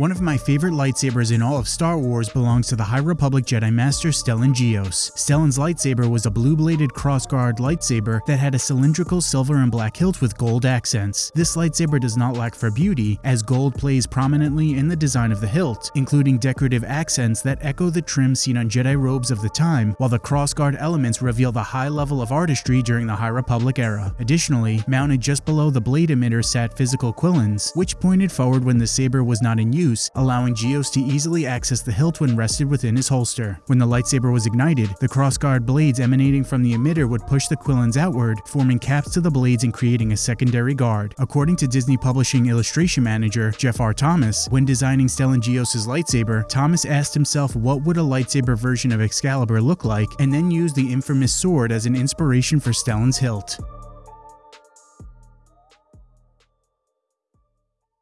One of my favorite lightsabers in all of Star Wars belongs to the High Republic Jedi Master Stellan Gios. Stellan's lightsaber was a blue-bladed crossguard lightsaber that had a cylindrical silver and black hilt with gold accents. This lightsaber does not lack for beauty, as gold plays prominently in the design of the hilt, including decorative accents that echo the trim seen on Jedi robes of the time, while the crossguard elements reveal the high level of artistry during the High Republic era. Additionally, mounted just below the blade emitter sat physical quillons, which pointed forward when the saber was not in use, allowing Gios to easily access the hilt when rested within his holster. When the lightsaber was ignited, the crossguard blades emanating from the emitter would push the quillons outward, forming caps to the blades and creating a secondary guard. According to Disney Publishing illustration manager Jeff R. Thomas, when designing Stellan Gios' lightsaber, Thomas asked himself what would a lightsaber version of Excalibur look like, and then used the infamous sword as an inspiration for Stellan's hilt.